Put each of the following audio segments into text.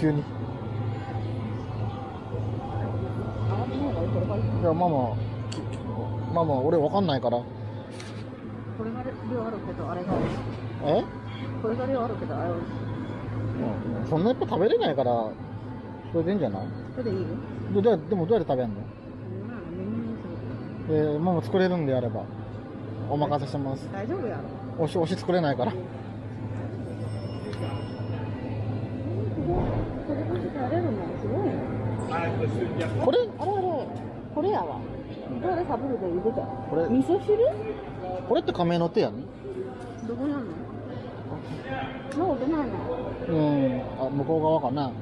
急に。いやママママ俺わかんないから。これが量あるけどあれがえ？これが量あるけどあれ美味しい。うんそんなやっぱ食べれないからそれでいいんじゃない？それでいい？よでもどうやって食べんの？えー、ママ作れるんであればお任せします。大丈夫やろ。推し推し作れないからこれるのすごいね。これあれあれこれやわ。どれサブルで茹でた。これ。味噌汁？これって亀の手やねどこにあんの？もう出ないの。うん。あ向こう側かな。も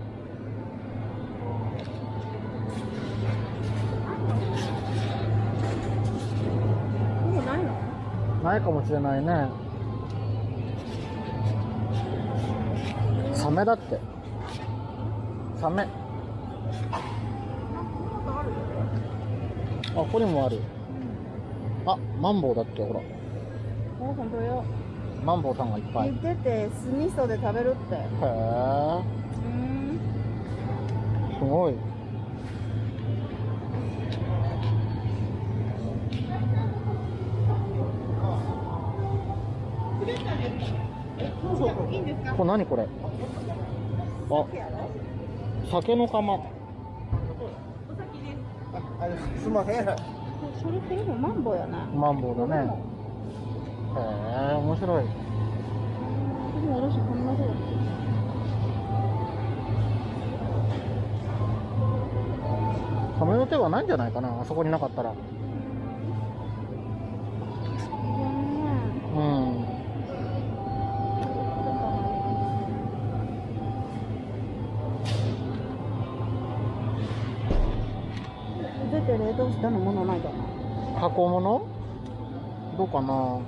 うないの？ないかもしれないね。サメだってサメ。あここにもある。あマンボウだってほら。あ本当よ。マンボウさんがいっぱい。へ煮てて酢味噌で食べるって。えうん。すごい。これ何これ？あ酒の釜。お先ですすいません。それこれもマンボウやなマンボウだね。へえ面白い。でもおろしこんなそうサメの手はないんじゃないかな。あそこになかったらしたの？ものないかな？箱物？どうかな？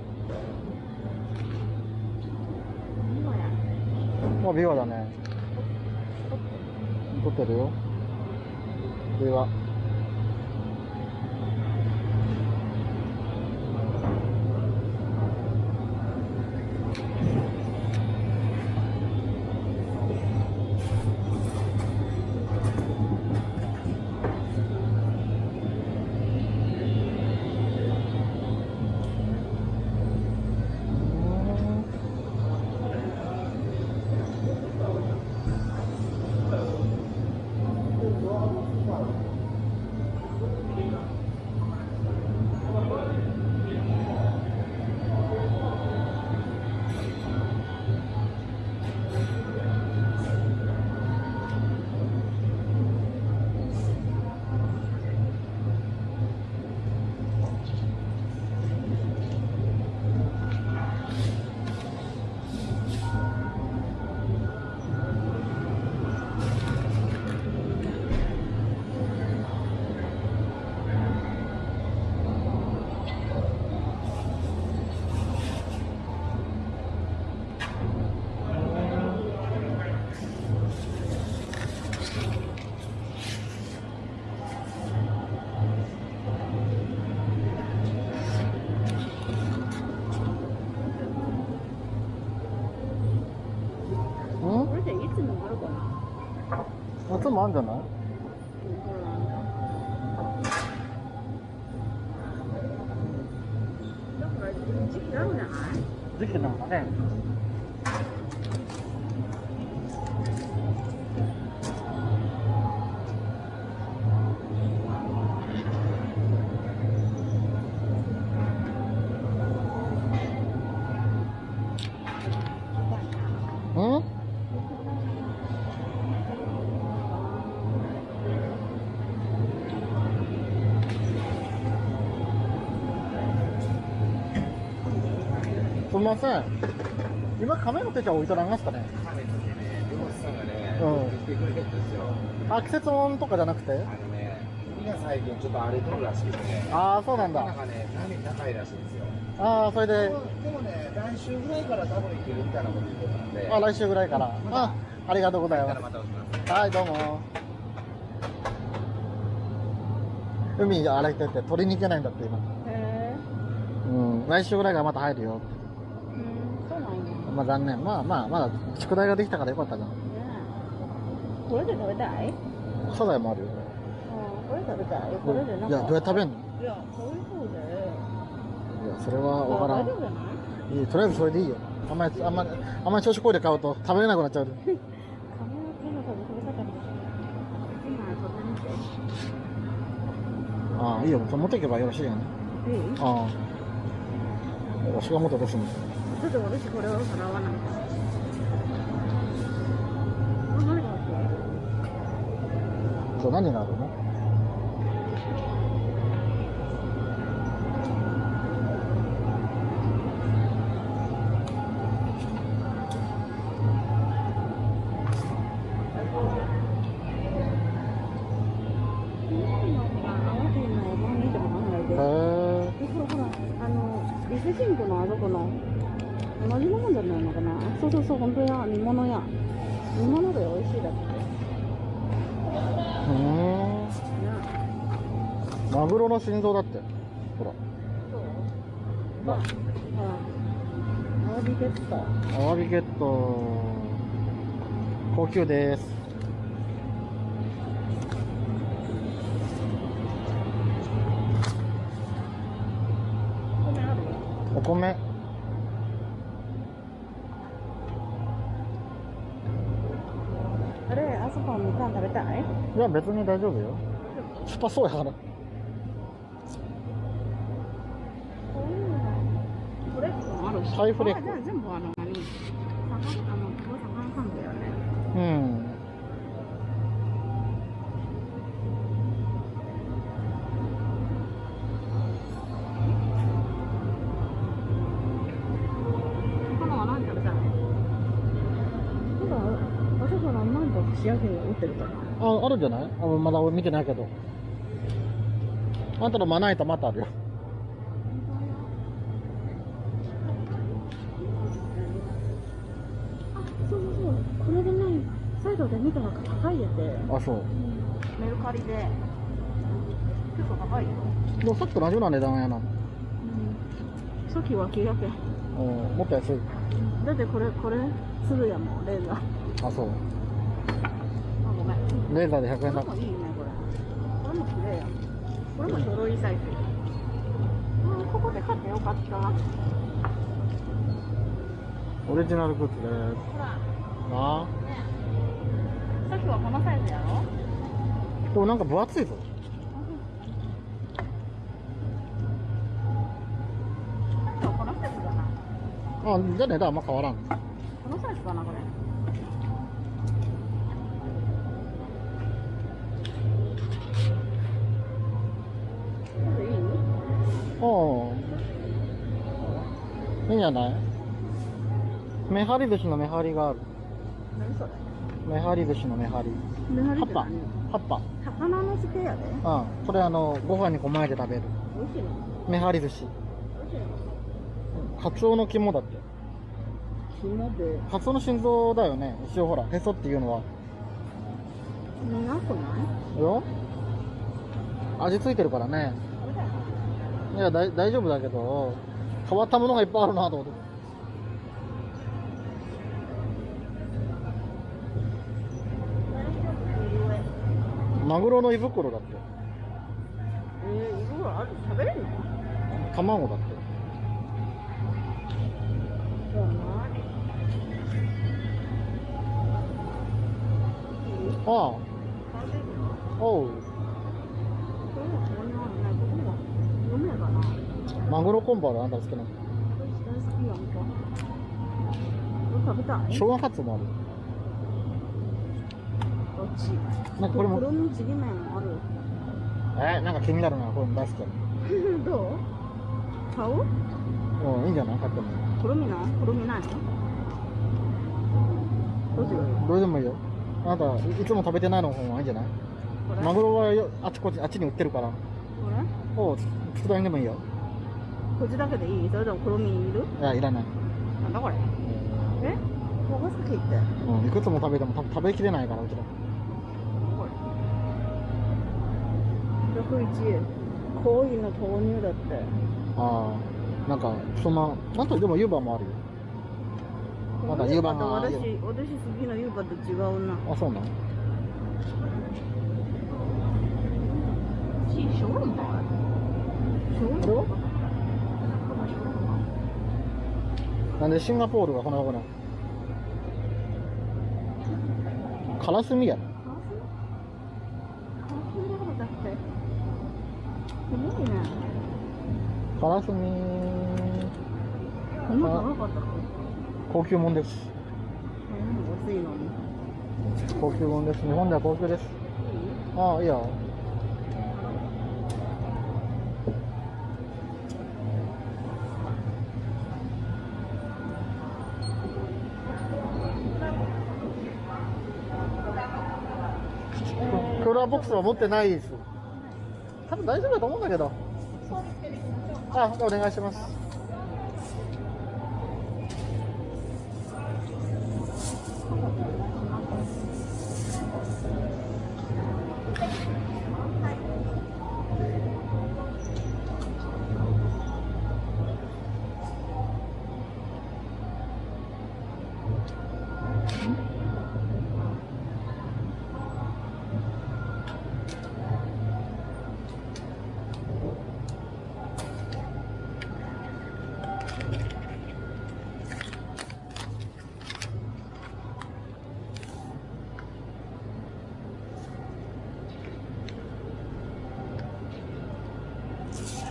あビワだね。撮ってるよ。ビワな夏もあるんじゃないだから時期あるんじゃない？時期なんかねません。今亀の手帳置いとらんますかね？亀の毛ね、漁師さんがね、うん。来てくれてるんですよ。あ季節物とかじゃなくて？あのね、海が最近ちょっと荒れとるらしくてね、ああそうなんだ。なかなかね、波高いらしいんですよ。ああそれで？でもね、来週ぐらいから多分行けるみたいなこと言ってたんで、あ来週ぐらいから。あありがとうございます。またおします。はいどうも。海洗いてて取りに行けないんだって今。へえうん。来週ぐらいからまた入るよまあ残念まあまあまだ宿題ができたからよかったじゃんこれで食べたい？サザエもあるよ。これ食べたいこれでいや、どうやって食べんの？いやそういう風でいや、それはわからんいいいとりあえずそれでいいよ。あんまり、あんまり、あんまり調子こいで買うと食べれなくなっちゃう。ああ、いいよ。持っていけばよろしいよね。いいああ。わしが持ってどうすんのちょっと私これを払わないと何があ何があるの？へえ。ほらあの伊勢神宮のあそこの同じものじゃないのかな？そうそうそう本当や煮物や煮物で美味しいだってうーん。ねマグロの心臓だって。ほら。ほらアワビゲットアワビゲット。高級です。お米。や、別に大丈夫よ。酸っぱそうやから。イフレックうん。なんか串焼きが売ってるかなあ、あるんじゃない？あまだ俺見てないけど。あんたのまな板またあるよ。あそうそうそうこれでねサイドで見たら高いやてあ、そう。メルカリで結構高いよ、でもさっきと同じような値段やな。さっきは900円うん、もっと安い。だってこれこれすぐやもんレーザーあ、そう。レーザーで100円だこれもいいねこれこれも綺麗やこれもちょうどいいサイズうんここで買ってよかったほオリジナルグッズです。らあさっきはこのサイズやろ？あ。でもなんか分厚いぞ。あ、じゃあ値段あんま変わらん。このサイズかなこれおいいんじゃない？めはり寿司のめはりがある。何それ？めはり寿司のめはり。メハリ葉っぱ。葉っぱ。魚の漬けやでうん。これあの、ご飯にこまえて食べる。美味しいの？めはり寿司。カツオの肝だって。肝でカツオの心臓だよね。一応ほら、へそっていうのは。苦くない？よ味ついてるからね。いや、だい大丈夫だけど、変わったものがいっぱいあるなと思って。マグロの胃袋だって。えー、いろいろある？食べれるの？卵だって。ああ、おう。これもここにあるねここもマグロコンボあるあんた好きなの？これ大好きやんか。これ食べたい？昭和ハツもある？どっち？なんかこれも黒みちりめんある？えなんか気になるな。これも大好きや どう？買う？うん、いいんじゃない？買っても。黒みな黒みないの？どうするどれでもいいよ。あなた、いいつも食べてないの方がいいんじゃない？マグロはよあちこち、あっちに売ってるから。おう、佃煮でもいいよ。こっちだけでいい？それとも黒みいる？いや、いらない。なんだこれ？え？長崎って。うん、いくつも食べても多分食べきれないから、うちら。これ101円恋の豆乳だって。ああ、なんか、そんな、なんとでも湯葉もあるよ。まだ湯葉が私私好きな湯葉と違うな。あ、そうなの？なんでシンガポールがこんな。とこなのカラスミ？やろカラスミ。こんな高級もんです。高級もんです。日本では高級です。ああいいよクーラーボックスは持ってないです。多分大丈夫だと思うんだけど。あお願いします。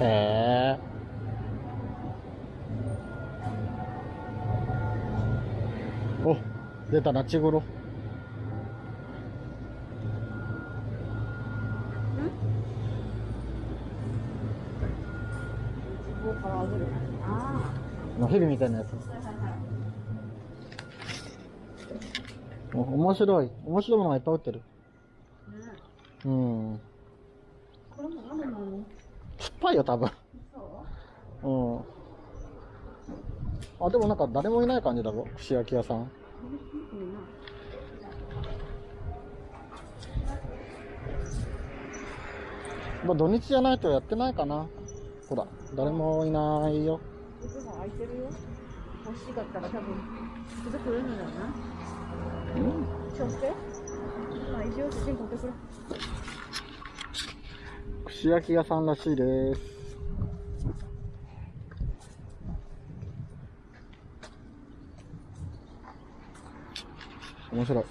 へえお出たナチグロ。のヘビみたいなやつ。お面白い。面白いものがいっぱい売ってる。あね。うん。これもあるの？ぱいよ多分。そう？うん。あでもなんか誰もいない感じだぞ串焼き屋さん。まあ土日じゃないとやってないかな。ほら誰もいないよ。いつも空いてるよ。欲しかったら多分すぐ来るんだよなちょっとまあ一応写真撮ってくれ串焼き屋さんらしいです。面白い。